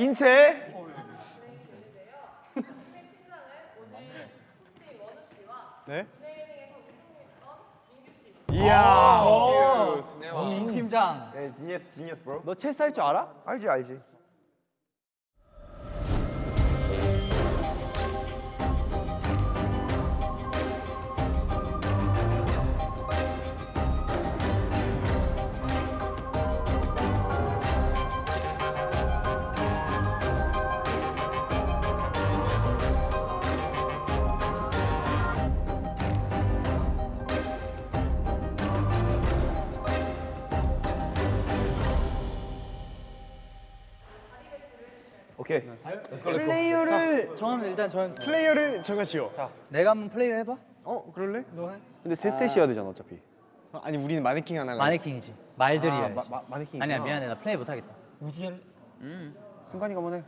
인체? 네? 이야. 민 팀장. 네, 지니어스, 지니어스, 브로. 너 체스 할 줄 알아? 알지, 알지. 오케이. 플레이어를 정하면 일단 전 플레이어를 정하시오. 내가 한번 플레이어 해봐. 어, 그럴래? 근데 세 셋이어야 되잖아, 어차피. 어, 아니 우리는 마네킹 하나가 마네킹이지. 말들이야. 아, 마, 마, 마네킹. 아니야 미안해 나 플레이 못하겠다. 승관이가 한번 해.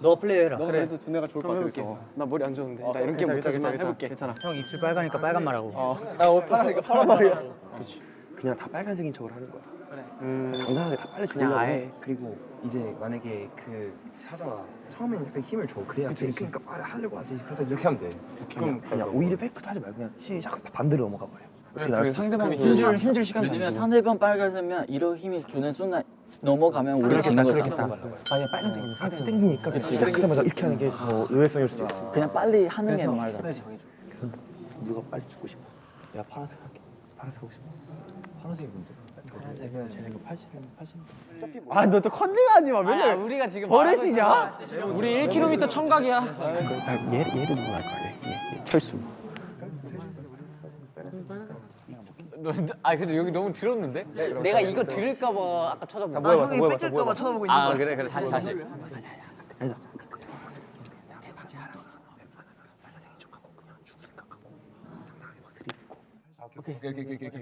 너 플레이어 해라. 그래. 도 두뇌가 좋을 것 같아. 나 머리 안 좋은데. 나 이런 게 못하지만 해볼게. 괜찮아. 형 입술 빨가니까 빨간 말하고. 난 옷 파라니까 파란 말이야. 그 냥 다 빨간색인 척을 하는 거야. 그래. 당당하게 다 빨리 주려고 해. 그리고 이제 만약에 그 사잖아 처음에는 약간 힘을 줘. 그래야 돼 그러니까 빨리 하려고 하지. 그래서 이렇게 하면 돼. 그럼 그냥 오히려 페이크도 하지 말고 그냥 시작. 반대로 넘어가 버려. 그게 수 있어. 힘줄 힘줄 시간 왜냐면 상대방 빨간색면 이런 힘이 주는 순간 넘어가면 우리가 지는 거잖아. 아니 빨간색이 같이 땡기니까 시작하자마자 이렇게 하는 게 더 의외성일 수도 있어. 그냥 빨리 하는 게 말다. 그래서 누가 빨리 주고 싶어? 내가 파란색 할게. 파란색 하고 싶어 파란색이 뭔데? 파란색은 쟤네가 80, 80 아, 너 또 컨닝하지 마. 맨날 우리가 지금 버릇이냐? 우리 1km 청각이야. 아, 얘, 얘를 누구 할 거야 얘, 철수 아 근데 여기 너무 들었는데? 내 가 이거 들을까 봐 아까 쳐다보고. 뭐야, 뭐야, 뭐야, 뺏길까 봐 쳐다보고 있는 아 그래 그래 다시 다시.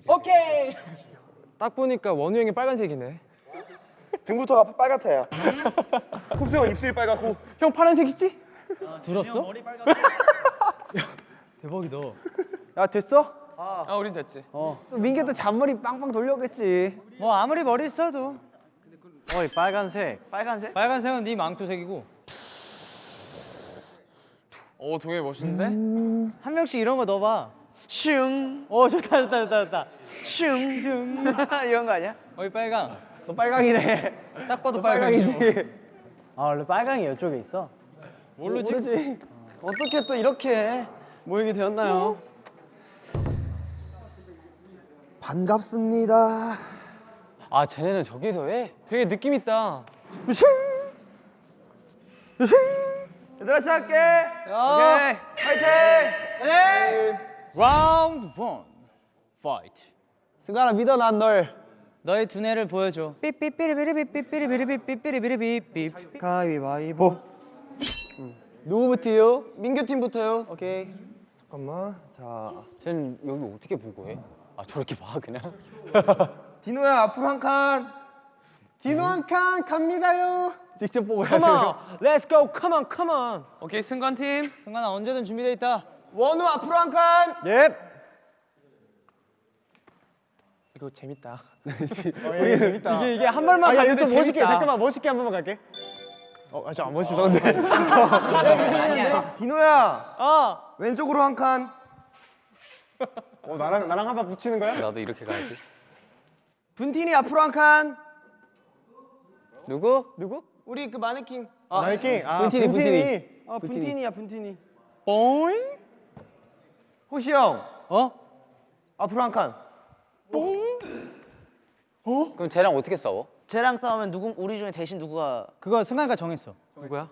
오케이. 딱 보니까 원우 형이 빨간색이네. 등부터가 빨갛다야. 쿱스 형 입술이 빨갛고. 형 파란색이지? 들었어? 대박이다. 야, 됐어? 아 우린 됐지. 민규도 잔머리 빵빵 돌려오겠지. 뭐 아무리 머리 써도 어이, 빨간색. 빨간색? 빨간색은 네 망토색이고 오 동해 멋있는데? 한 명씩 이런 거 넣어봐. 슝, 오 좋다 좋다 좋다 좋다. 슝, 슝. 이런 거 아니야? 어이 빨강. 너 빨강이네. 딱 봐도 빨강이지. 아 원래 빨강이 이쪽에 있어. 모르지. 모르지. 어떻게 또 이렇게 모이게 되었나요? 반갑습니다 아 쟤네는 저기서 해? 되게 느낌 있다. 얘들아 시작할게. 오케이. 파이팅. 라운드 1. Fight. 승관아 믿어 난 널. 너의 두뇌를 보여줘. 삐삐삐리비리삐삐리비리삐삐리비리삐삐. 가위바위보. 누구부터요? 민규 팀부터요. 오케이. 잠깐만 자 쟤는 여기 어떻게 보고 해? 아 저렇게 봐 그냥? 디노야 앞으로 한 칸. 디노 한 칸 갑니다요. 직접 보고 해야 Come 돼요. on, let's go, come on, come on. 오케이 승관 팀. 승관아 언제든 준비돼 있다. 원우 앞으로 한 칸. 예. 이거 재밌다. 이게 재밌다. 이게 이게 한 발만 아야 가도 이거 좀 멋있게 재밌다. 잠깐만 멋있게 한 번만 갈게. 어, 아, 저안 멋있었는데. 디노야 어. 왼쪽으로 한 칸. 어, 나랑 나랑 한 번 붙이는 거야? 나도 이렇게 가야지. 분틴이 앞으로 한 칸. 누구? 누구? 우리 그 마네킹. 마이킹. 아, 분틴이, 분틴이. 어 분틴이야 분틴이. 뽀잉. 호시 형 어? 앞으로 한 칸. 그럼 쟤랑 어떻게 싸워? 쟤랑 싸우면 누구 우리 중에 대신 누구가 그거 승관이가 정했어. 누구야?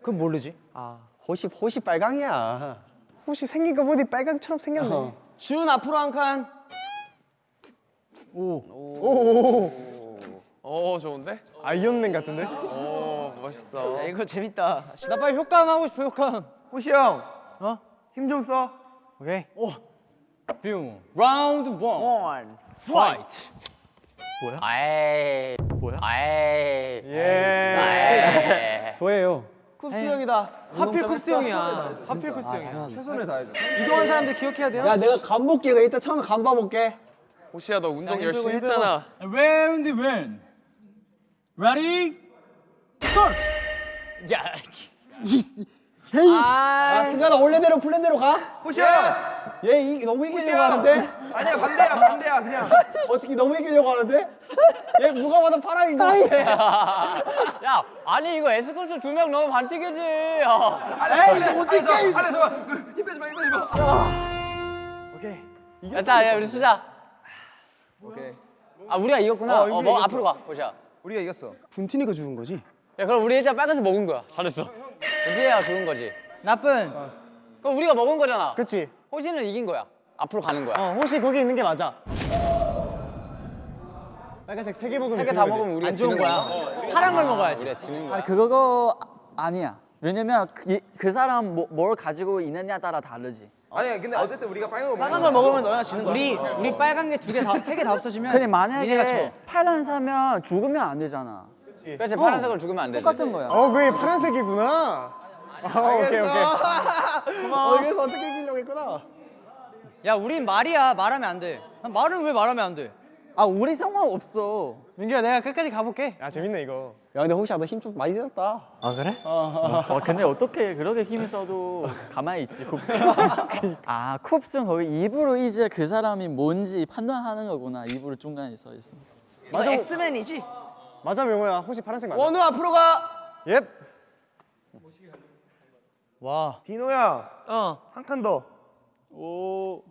그건 모르지. 아 호시 호시 빨강이야. 혹시 생긴 거 보니 빨강처럼 생겼네. 준 앞으로 한 칸. 오 좋은데? 아이언맨 같은데? 오 멋있어. 야, 이거 재밌다. 나 빨리 효과음 하고 싶어 효과음. 호시 형. 어? 힘 좀 써. 오케이. 오. 뿅. 라운드 1. One. Fight. 아이 뭐야? 아이 예. 아이 저예요. 쿱스 형이다. 하필 쿱스 형이야. 하필 쿱스 형이야. 최선을 다해줘. 이동한 사람들 기억해야 돼요. 야 내가 간 볼게. 나 이따 처음에 간 봐볼게. 호시야 너 운동 열심히 했잖아. Round when. Ready? 야, 아 승관아 원래대로 플랜대로 가. 호시야. 얘 이, 너무 이기려고 하는데. 아니야 반대야 반대야 그냥. 어떻게 너무 이기려고 하는데? 얘 누가 봐도 파랑인 것 같아. 야, 아니 이거 에스컬트 두명 넣으면 반칙이지. 어. 아니 이거 어떻게 아니 저 아니 저힘 빼지 마 힘 빼지 마. 오케이. 야, 자, 야, 우리 수자. 오케이. 아, 우리가 이겼구나. 어, 어, 우리가 뭐 이겼어. 앞으로 가, 호시야. 우리가 이겼어. 분티니가 죽은 거지? 야, 그럼 우리 일단 빨간색 먹은 거야. 잘했어. 우리야 죽은 거지. 나쁜. 그럼 우리가 먹은 거잖아. 그치? 호시는 이긴 거야. 앞으로 가는 거야. 어 혹시 거기 있는 게 맞아. 빨간색 세 개 먹으면 세개다 먹으면 우리가 지는 거야. 파란 걸 먹어야지. 우리가 지는 거야. 그거 아니야. 왜냐면 그, 그 사람 뭐, 뭘 가지고 있느냐 따라 다르지. 아니 근데 어쨌든 우리가 빨간 거 빨간 걸 먹으면 너네가 지는 거야. 우리 우리 빨간 게 두 개 다 세 개 다 없어지면 근데 만약에 져. 파란 사면 죽으면 안 되잖아. 그렇지, 파란색을 죽으면 안 되지. 똑같은 거야. 어 그게 파란색이구나. 아 오케이 오케이. 고마워. 어, 그래서 어떻게 이기려고 했구나. 야, 우린 말이야. 말하면 안 돼. 말은 왜 말하면 안 돼? 아 우리 상관없어. 민규야, 내가 끝까지 가볼게. 야 재밌네 이거. 야 근데 혹시 너힘 좀 많이 썼다. 아 그래? 어, 근데 어떻게 그렇게 힘이 써도 가만히 있지 쿱스. 아 쿱스는 거기 입으로 이제 그 사람이 뭔지 판단하는 거구나. 입으로 중간에 써 있어. 맞아. 엑스맨이지. 맞아 명호야. 혹시 파란색 맞아? 원우 앞으로 가. 예. 와. 디노야 어. 한 칸 더. 오.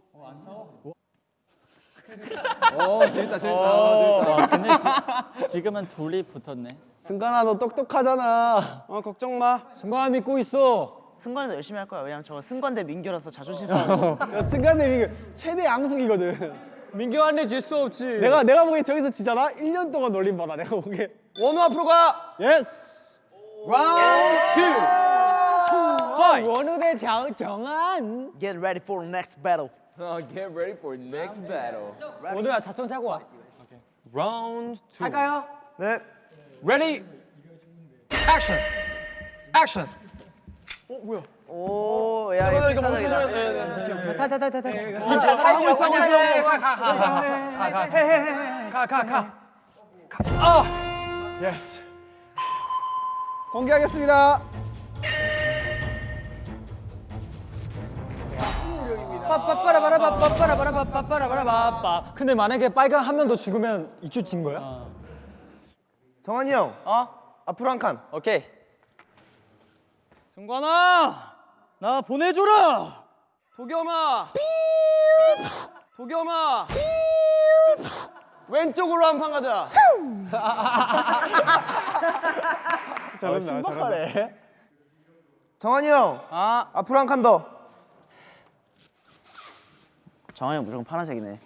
어 재밌다 재밌다. 와 근데 지, 지금은 둘이 붙었네. 승관아 너 똑똑하잖아. 어 걱정 마. 승관아 믿고 있어. 승관이도 열심히 할 거야. 왜냐면 저 승관 대 민규라서 자존심 싸움. 야 승관님 이거 최대 양승이거든. 민규한테 질 수 없지. 내가 내가 보기에 저기서 지잖아. 1년 동안 놀림 받아 내가 보기에. 원우 앞으로 가. Yes. 라운드 2. 원우 대 정, 정한. Get ready for the next battle. Get ready for next battle. 원우야 자천 차고 와. 라운드 2. 할까요? 네. Ready? Action. Action. 오, 야, 이 거 필사적이다. 타타타타타. 하고 있어 하고 있어. 가가가가가가가 가. 아. Yes. 공개하겠습니다. 빠빠빠라바라바빠빠라바라바빠빠라바라바빠. 근데 만약에 빨간 한명 더 죽으면 이쪽 진 거야? 정한이 형 어? 앞으로 한 칸. 오케이. 승관아, 나 보내줘라. 도겸아. 도겸아. 왼쪽으로 한 판 가자. 잘한다. 신박하네. 정한이 형 아, 앞으로 한 칸 더. 정한이 형 무조건 파란색이네.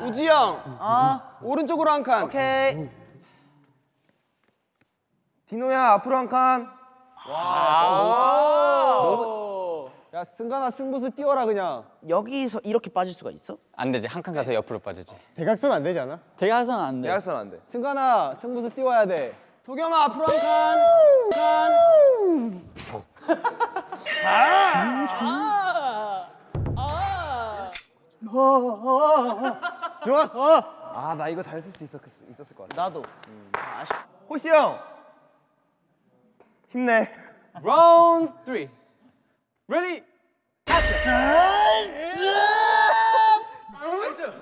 우지 형 아, 오른쪽으로 한 칸. 오케이. 디노야 앞으로 한 칸. 야 승관아 승부수 띄워라 그냥. 여기서 이렇게 빠질 수가 있어? 안 되지. 한 칸 가서 옆으로 빠지지. 대각선 안 되지 않아? 대가선 안 돼. 대학선 안 돼. 승관아 승부수 띄워야 돼. 도겸아 앞으로 한 칸. 좋았어. 아 나 이거 잘 쓸 수 있었 있었을 것 같아. 나도. 아, 아쉽. 호시 형 힘내. 라운드 3. Ready?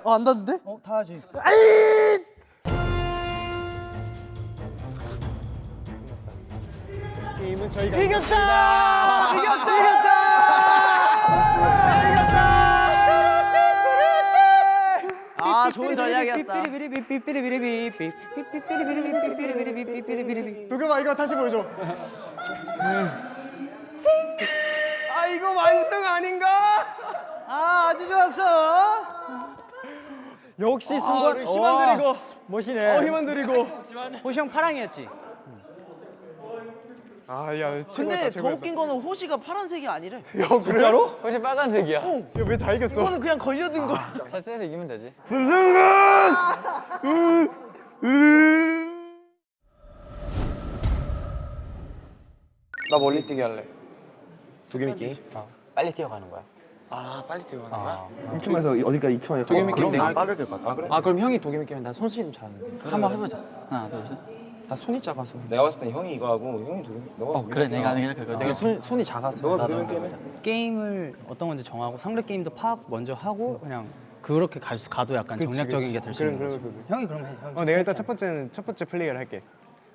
어, 안 닿는데? 어 타야지. 게임은 저희가 이겼다. 이겼다. 이겼다. 아, 좋은 전략이었다. 도겸아 이거 다시 보여줘. 아 이거 완승 아닌가? 아 아주 좋았어. 역시 승관 힘안 들이고. 멋이네. 어 힘안 들이고. 호시 형 파랑이었지. 아야 근데 더 웃긴 거는 호시가 파란색이 아니래. 야 진짜로? 혹시 빨간색이야? 야왜 다 이겼어? 이거는 그냥 걸려든 거야. 체스에서 이기면 되지. 부승관. 나 멀리 뛰기 할래. 도겸이 빨리 뛰어가는 거야. 춤에서 어디까지 2초 안에 도겸이 게임 내가 빠르게 갔다. 아 그럼 형이 도겸이 게임 나 손씨름 잘하는데. 한번 해보자. 하나, 둘, 셋. 나 손이 작아서. 내가 봤을 땐 형이 이거 하고 형이 도겸이 너가 어, 그래, 내가 내가 그거. 내가 손 손이 작아서. 너가 나도. 도겸이 게임 해. 게임을 어떤 건지 정하고 상대 게임도 파악 먼저 하고 그냥 그렇게 갈 수, 가도 약간 정략적인 게 될 수 있는 거지. 형이 그럼 해. 형이 어 내가 일단 첫 번째는 첫 번째 플레이를 할게.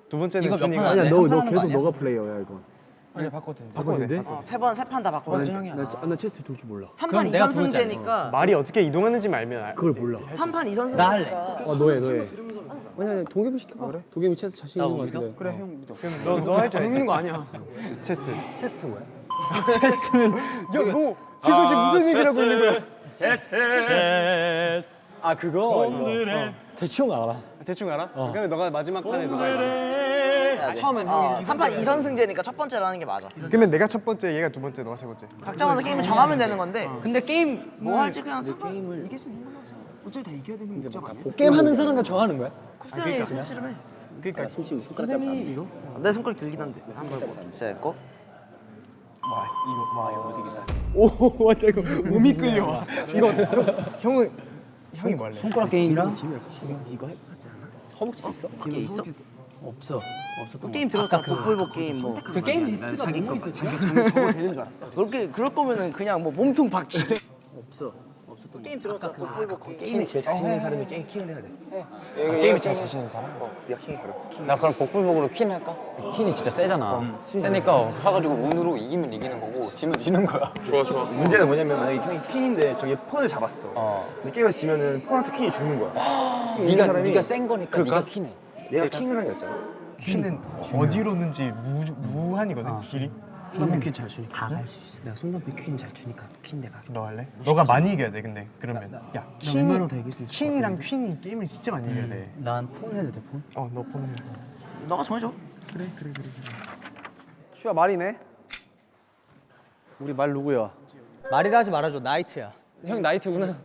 두 번째는 이거 몇판 하냐? 너, 한너판 하는 거 계속 아니야? 너가 플레이어야 이거 아니 바꿨거든. 바꿔도 돼? 세번 세 판 다 바꿔. 나, 나, 나 체스 둘 줄 몰라 3판 내가 2선 두 번째 승제니까 말이 어떻게 이동하는지 알면 알. 그걸 몰라 3판 2선 나 할래. 승제니까 어 너해 너해 아니 아니 도겸이 시켜봐 그래? 도겸이 체스 자신 있는 거 같은데 그래 형 믿어. 그럼 너 너 할 줄 알지? 먹는 거 아니야. 체스. 체스트 뭐야? 야너 지금 지금 무슨 얘기를 하고 있는 거야? 아 그거 오늘의 대충 알아 대충 알아? 그러면 너가 마지막 판에 너가 해. 처음엔 어, 3판 2선 승제니까 첫 번째로 하는 게 맞아. 그러면 내가 첫 번째, 얘가 두 번째, 너가 세 번째. 각자마다 게임을 정하면 되는 건데 근데 게임 뭐 할지 그냥 게임을 이길 수 있는 걸로 하자. 어차피 다 이겨야 되는 게 목적 아니야? 게임 하는 사람과 정하는 거야? 쿱스 형이 손씨름해. 그러니까 솔직히 손가락 잡지 않아 이거? 내 손가락 길긴 한데. 한번 진짜 했고. 오 맞다 이거 몸이 끌려 형은 형이 뭐 할래? 손가락 게임이랑 허벅지 있어? 그게 있어? 없어 없었던 게임 들어갔잖아. 복불복 게임 뭐. 그 게임 리스트가 자기 거 자기 자기 저거 되는 줄 알았어 그렇게 그럴 거면은 그냥 뭐 몸통 박치기. 없어 없었던 게임 들어갔잖아. 복불복 게임. 게임에 제일 자신 있는 사람이 게임 킹을 해야 돼 게임에 제일 자신 있는 사람? 네가 킹이 바로 나 그럼 복불복으로 퀸 할까? 퀸이 진짜 세잖아. 세니까 사가지고 운으로 이기면 이기는 거고 지면 지는 거야. 좋아 좋아. 문제는 뭐냐면 만약에 형이 퀸인데 저기 폰을 잡았어 어. 근데 게임에서 지면은 폰한테 퀸이 죽는 거야 네가 네가 센 거니까 네가 퀸해. 얘가 킹을 하게 됐잖아 퀸은 어디로 는지 무 무한이거든 길이. 손담비 퀸잘 주니까 다갈수 있어 내가 손담비 퀸잘 주니까 퀸 내가 너 할래? 너가 많이 이겨야 돼 근데 그러면. 야 킹이 웬만하면 다 이길 수 있을 것 킹이랑 퀸이 게임을 진짜 많이 이겨야 돼. 난폰 해도 돼 폰? 어너 폰을. 너가 정해줘. 슈아 말이네 우리 말 누구야? 말이라 하지 말아줘 나이트야 형 나이트구나.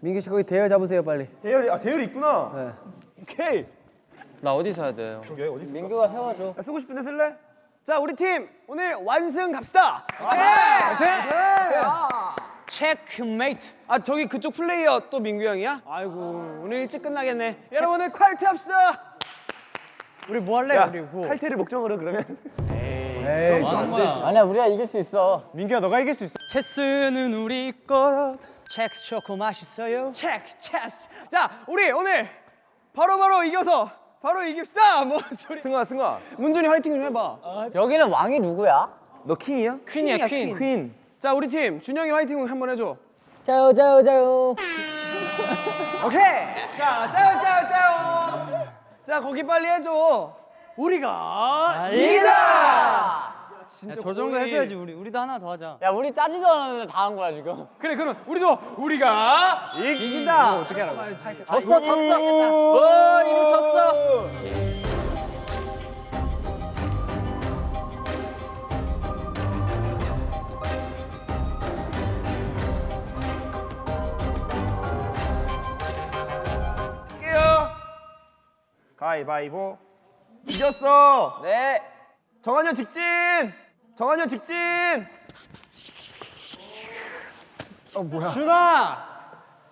민규 씨 거기 대열 잡으세요 빨리 대열이 아 대열이 있구나 네. 오케이 나 어디 서야 돼요? 저기 어디 있어? 민규가 세워줘. 야, 쓰고 싶은데 쓸래? 자 우리 팀 오늘 완승 갑시다 체크메이트. 아 저기 그쪽 플레이어 또 민규 형이야? 아이고 오늘 일찍 끝나겠네 여러분들 칼퇴 합시다 우리 뭐 할래? 우리 뭐 칼퇴를 목적으로 그러면 에이 아니야 우리가 이길 수 있어. 민규야 너가 이길 수 있어. 체스는 우리 것 첵스 초코 맛있어요 첵 체스 자 우리 오늘 바로바로 이겨서 바로 이깁시다. 뭐 소리. 승아 승아. 문준이 화이팅 좀 해봐. 여기는 왕이 누구야? 너 킹이야? 퀸이야 퀸. 퀸. 자 우리 팀 준영이 화이팅 한번 해줘. 자요 자요 자요. 오케이. 자 짜요 짜요 짜요. 자 거기 빨리 해줘. 우리가 이기다 진짜 저 정도 해줘야지 우리 우리도 하나 더 하자 야 우리 짜지도 않았는데 다 한 거야 지금. 그래 그럼 우리도 우리가 이긴다 어떻게 하라고? 졌어 졌어. 오 이거 졌어. 가위바위보 이겼어 네. 정한이 형 직진! 정한이 형 직진! 준아!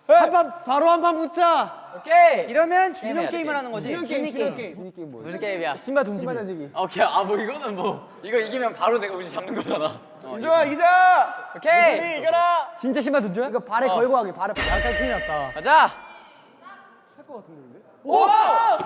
한판 바로 한 판 붙자! 오케이. 이러면 게임 준영 해야 돼, 게임을 게임. 하는 거지. 준이 게임, 게임. 무슨 게임이야? 신발 던지기. 오케이 아 뭐 이거는 뭐 이거 이기면 바로 내가 우지 잡는 거잖아. 어, 이정아 이기자. 오케이. 이겨라! 진짜 신발 던져요? 이거 발에 걸고 하기 발에. 약간 큰일 났다. 가자. 자 좋아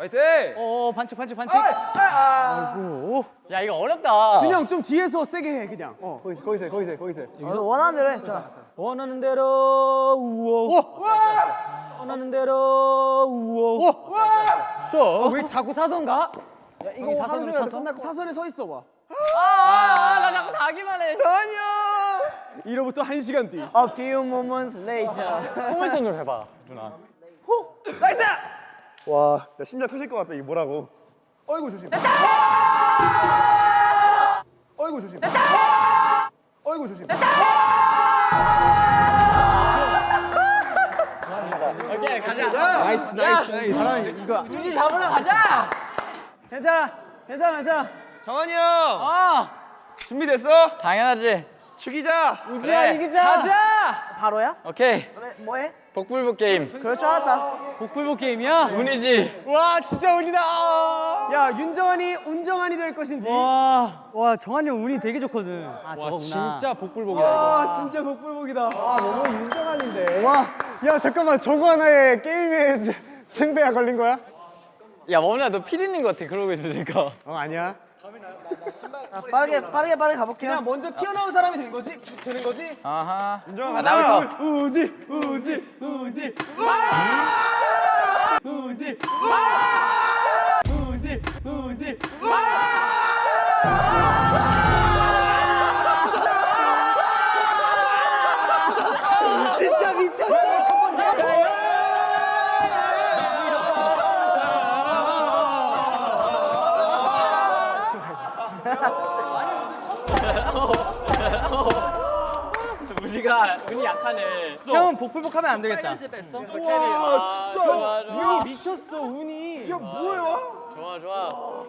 화이팅! 어 반칙 반칙 반칙. 야 이거 어렵다. 준영 좀 뒤에서 세게 해 그냥. 어 거기서 거기서 해, 거기서 해, 거기서. 해. 어, 원하는 대로 해. 자. 원하는 대로 우와. 원하는 대로 우와. 써. 왜 자꾸 사선가? 야 이거 사선으로 사선. 사선에 서 있어 봐. 아나 자꾸 다기만 해. 이로부터 한 시간 뒤. A few moments later. 포물선으로 해봐 누나. 와, 나 심장 터질 것 같다. 이게 뭐라고? 어이구 조심. 어이구 조심. 어이구 조심. 오케이 가자. nice nice nice. 사람 이거 우지 잡으러 가자. 괜찮아 괜찮아 괜찮아. 정한이 형아 준비됐어? 당연하지. 죽이자. 우지야 이기자. 가자. 바로야? 오케이 그래, 뭐해? 복불복 게임. 그럴 줄 알았다. 복불복 게임이야? 운이지. 와 진짜 운이다. 야 윤정한이 운정한이 될 것인지. 와, 와 정한이 형 운이 되게 좋거든. 아 저거구나. 진짜 복불복이다 와 진짜 복불복이다. 아 너무 윤정한인데. 와, 야 잠깐만 저거 하나에 게임에 스- 승패가 걸린 거야? 야 원우야 너 피디님 같아 그러고 있으니까. 어 아니야. 아, 빠르게 빠르게 빠르게 가볼게요. 그냥 먼저 튀어나온 사람이 된 거지? 되는 거지? 아하. 윤정아 아. 나부터. 우지 우지 우지. 우지. 우지 우지. 진짜 우리가 운이 약하네. 형은 복불복하면 안 되겠다. 와 진짜. 운이 미쳤어 운이. 야 뭐야? 좋아 좋아.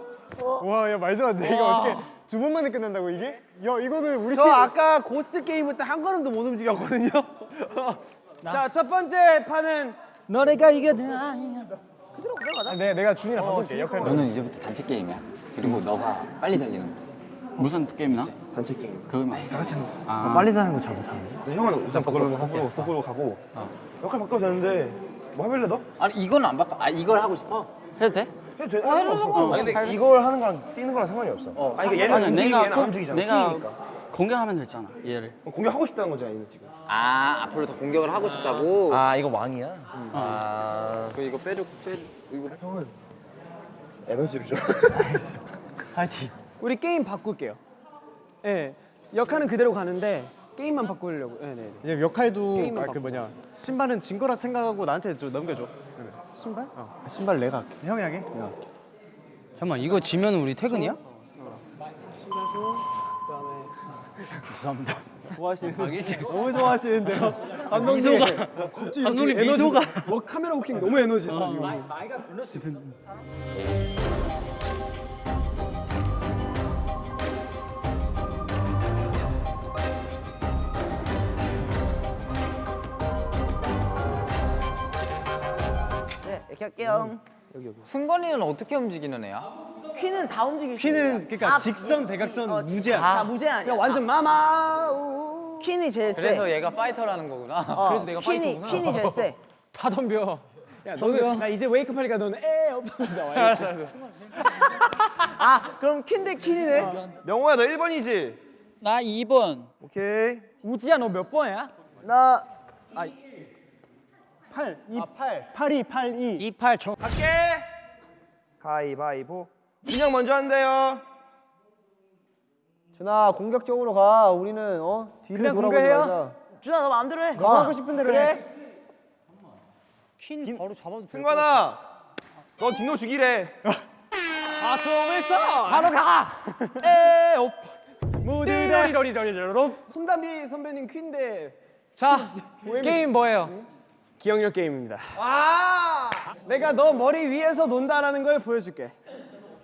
와, 야 말도 안 돼. 이거 어떻게 두 번 만에 끝난다고 이게? 야, 이거는 우리 저 팀 아까 고스트 게임 때한 걸음도 못 움직였거든요. 자 첫 번째 판은 너네가 이겨든 아니야. 아, 내 내가 준이랑 바꿀게. 역할. 너는 이제부터 단체 게임이야. 그리고 너가 빨리 달리는 거. 무슨 게임이나? 단체 게임. 그거만. 다 같이 하는 거. 아. 빨리 다는 거 잘 못하는데. 근데 형은 우선 복불복 하고, 복불복 하고. 역할 바꿔도 되는데 뭐 해볼래 너? 아니 이건 안 바꿔. 아 이걸 하고 싶어. 해도 돼? 해도 돼? 아, 상관없어. 아니 근데 이걸 하는 거랑 뛰는 거랑 상관이 없어. 아니 그러니까 얘는 아니, 움직이고 내가 얘는 안 꼭- 움직이잖아. 내가 키니까. 공격하면 됐잖아 얘를. 공격하고 싶다는 거잖아 얘는 지금. 아 앞으로 더 공격을 하고 싶다고. 아 이거 왕이야? 그 이거 빼줘 빼줘. 이거 형은 에너지를 줘. 파이팅. 우리 게임 바꿀게요. 예. 네, 역할은 그대로 가는데 게임만 바꾸려고. 네, 네. 네. 얘 역할도 게임만 아, 그. 뭐냐 신발은 진 거라 생각하고 나한테 좀 넘겨줘. 신발? 어, 신발 내가 할게. 형이 하게? 잠깐만 이거 지면 우리 퇴근이야? 좋아하시는데. 너무 좋아하시는데요. 감독님. 미소가. 갑자기 감독님 미소가. 뭐 카메라 working 너무 에너지 있어 지금. 네, 이 렇게 할게요. 승관이는 어떻게 움직이는 애야? 퀸은 다 움직일 수 있어요. 그러니까 아, 직선, 대각선, 무제한. 다 무제 아니야. 야 완전 마마. 우. 퀸이 제일 세. 그래서 얘가 파이터라는 거구나. 어, 그래서 내가 퀸이, 파이터구나. 퀸이 제일 세. 다 덤벼. 야 너는 나 이제 웨이크업 하니까 너는 에 업하면서 나와. 알았어 알았어. 아, 그럼 퀸 대 퀸이네. 명호야 너 1번이지? 나 2번. 오케이. 우지야 너 몇 번이야? 나 8, 2, 8. 82, 82. 28 정. 갈게. 가위바위보. 준영 먼저 한대요. 준아 공격적으로 가. 우리는 어 뒤를 돌아보지? 말자. 준아 너 마음대로 해. 너가 하고 싶은 대로 해. 퀸 바로 잡아도 돼. 승관아. 너 딩노 죽이래. 아tom을 써. 바로 가. 에 업. 무디다. 러리러리러리. 손담비 선배님 퀸데 자 게임 뭐예요? 기억력 게임입니다. 아! 내가 너 머리 위에서 논다라는 걸 보여줄게.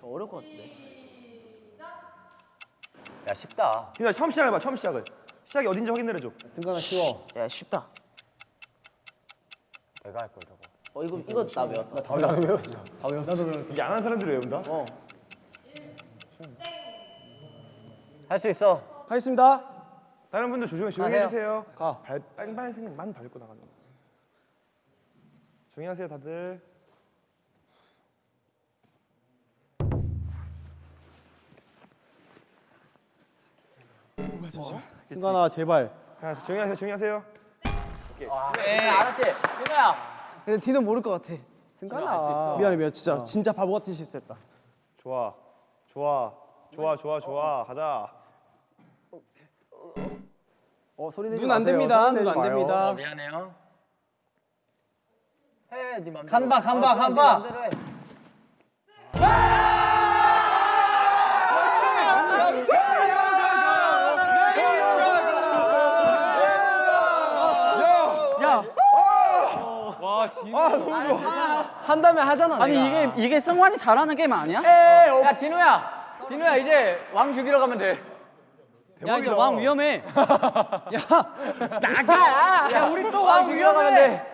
어려울 것 같은데. 야 쉽다. 준아 처음 시작해봐 처음 시작을. 시작이 어딘지 확인 내려줘. 승관아 쉬워. 야, 쉽다. 내가 할걸 저거. 어, 이거 이거 나 외웠다. 이게 안 하는 사람들이 외운다? 어. 할 수 있어. 하겠습니다. 다른 분들 조용히 조용히. 해주세요. 가. 발 빨간색만 밟고 나가는 거. 조용히 하세요 다들. 어? 승관아 제발. 자, 조용히 하세요 조용히 하세요. 와, 그래 아, 네, 네. 알았지? 승관아. 근데 디는 모를 것 같아. 승관아. 미안해 미안해. 진짜 어. 진짜 바보 같은 실수했다. 좋아. 좋아. 좋아 좋아 좋아. 어. 가자. 어 소리 내지 눈안 됩니다. 눈 안 됩니다, 눈 안 됩니다. 미안해요. 해 네 맘대로 간박, 간박, 어, 그럼 네. 맘대로 해. 와 진짜. 한다면 하잖아. 아니 이게 이게 승관이 잘하는 게임 아니야? 야 진우야 진우야 이제 왕 죽이러 가면 돼 야 이제 왕 위험해. 야 우리 또왕 죽이러 가면 돼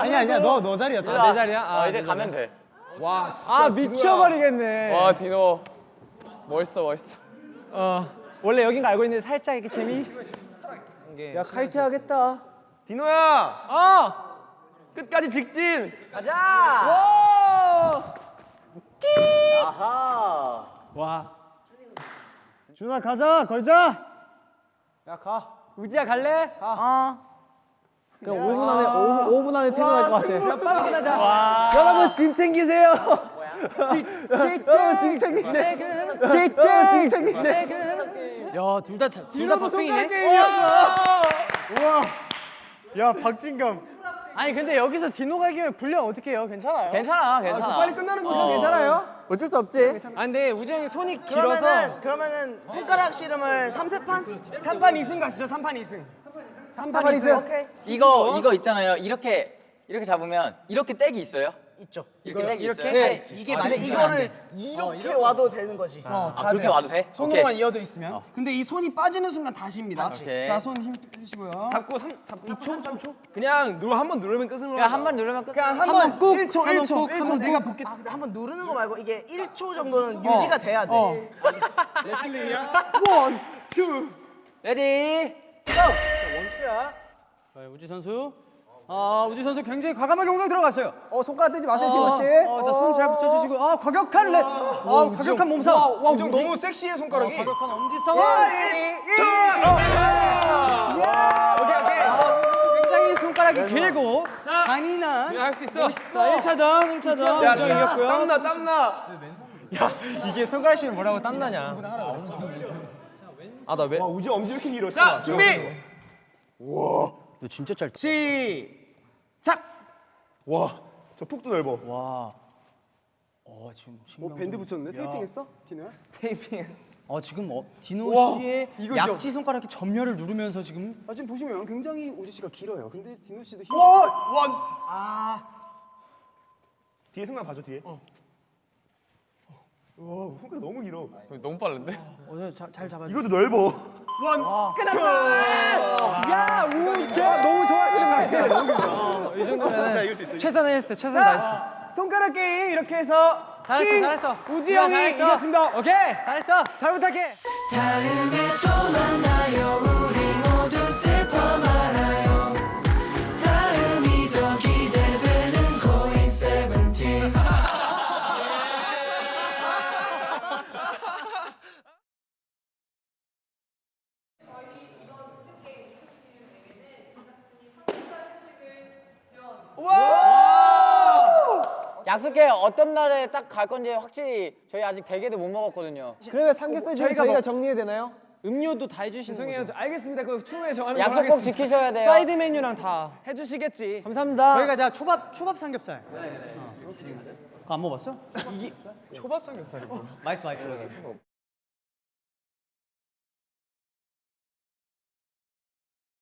아니야 아니야 너 너 자리야. 진우야, 내 자리야? 아, 어, 이제 내 가면 돼아 미쳐버리겠네. 와 디노 멋있어 멋있어. 어 원래 여긴 알고 있는데 살짝 이렇게 재미. 야 카이트 하겠다. 디노야. 어. 끝까지 직진. 가자 아하 준아 가자 걸자. 야 가. 우지야 갈래? 가. 어. 그럼 5분 안에 5분, 5분 안에 퇴근할 것 같아. 야, 빨리 끝나자. 여러분 짐 챙기세요. 여러분 짐 챙기세요. 짐 챙기세요. 야 둘 다 둘다 디노도 손가락. 게임이었어. 우와. 야 박진감. 아니 근데 여기서 디노가 이기면 불량 어떻게 해요? 괜찮아요? 괜찮아 괜찮아 빨리 끝나는 거지. 어. 괜찮아요? 어쩔 수 없지. 아 근데 우지 형이 손이 길어서 그러면은 그러면은 손가락 씨름을 3세판? 3판 2승 가시죠. 3판 2승. 3판 2승. 오케이. 이거 이거 있잖아요 이렇게 이렇게 잡으면 이렇게 떼기 있어요? 있죠. 이렇게 떼기 있어요? 네. 이게 아, 만약 진짜 이거를 이렇게 와도 되는 거지. 아 그렇게 와도 돼? 손으로만 오케이 이어져 있으면. 근데 이 손이 빠지는 순간 다시입니다. 오케이. 자, 손 힘 빼시고요. 잡고 3 잡고 2초 3 초. 그냥 누르 한번 누르면 끝은 그냥 한 번 누르면 끝 그냥 한번 꾹 1초 1초 1초 내가 볼게. 아, 근데 한번 누르는 거 말고 이게 1초 정도는 유지가 돼야 돼. one, two. Ready one two야. 자, 우지 선수. 아 우지 선수 굉장히 과감하게 공격 들어갔어요. 어 손가락 떼지 마세요, 어, 디노 씨. 어, 자 손 잘 붙여주시고 아 과격한 랩. 아 과격한 몸싸움. 와, 우지 형 너무 섹시해 손가락이. 어, 과격한 엄지 싸움. 오케이 오케이. 굉장히 손가락이 길고 강인한. 할수 있어. 자 1차전 1차전 야, 우정 이겼고요. 땀나 땀나. 야 이게 손가락 씨는 뭐라고 땀나냐? 아 나 왜? 와, 우지 엄지 왜 이렇게 길어? 자, 준비. 너 진짜 짧다. 시작. 와, 저 폭도 넓어. 와. 어 지금 어, 밴드 붙였는데 테이핑 했어? 디노야? 어 지금 어, 디노 우와, 씨의 이거죠? 약지 손가락이 전멸을 누르면서 지금 아, 지금 보시면 굉장히 우지 씨가 길어요. 근데 디노 씨도 힘. one, one. 아. 뒤에 승관 봐줘 뒤에. 어. 와, 손가락 너무 길어. 너무 빠른데? 어, 잘, 잘 잡아. 이것도 넓어. one. 끝났어. 야, 우지 너무 좋아하시는 것 같아요. 이 정도면 자, 이길 수 있어. 최선을 했어, 최선 다했어. 손가락 게임 이렇게 해서 잘했어, 킹 잘했어. 우지 야, 형이 잘했어. 이겼습니다. 오케이, 잘했어. 잘 부탁해. 약속해 어떤 날에 딱 갈 건지 확실히 저희 아직 대게도 못 먹었거든요 그러면 삼겹살 중에 저희가 저희가 뭐- 정리해야 되나요? 음료도 다 해주시는 죄송해요. 거죠? 저- 알겠습니다. 그 추후에 정하는 걸로 약속 꼭 하겠습니다. 지키셔야 돼요 사이드 메뉴랑 다 해주시겠지. 감사합니다. 저희가 자 초밥 초밥 삼겹살. 그거 안 먹어봤어? 초밥 삼겹살이 뭐? 맛있어 맛있어.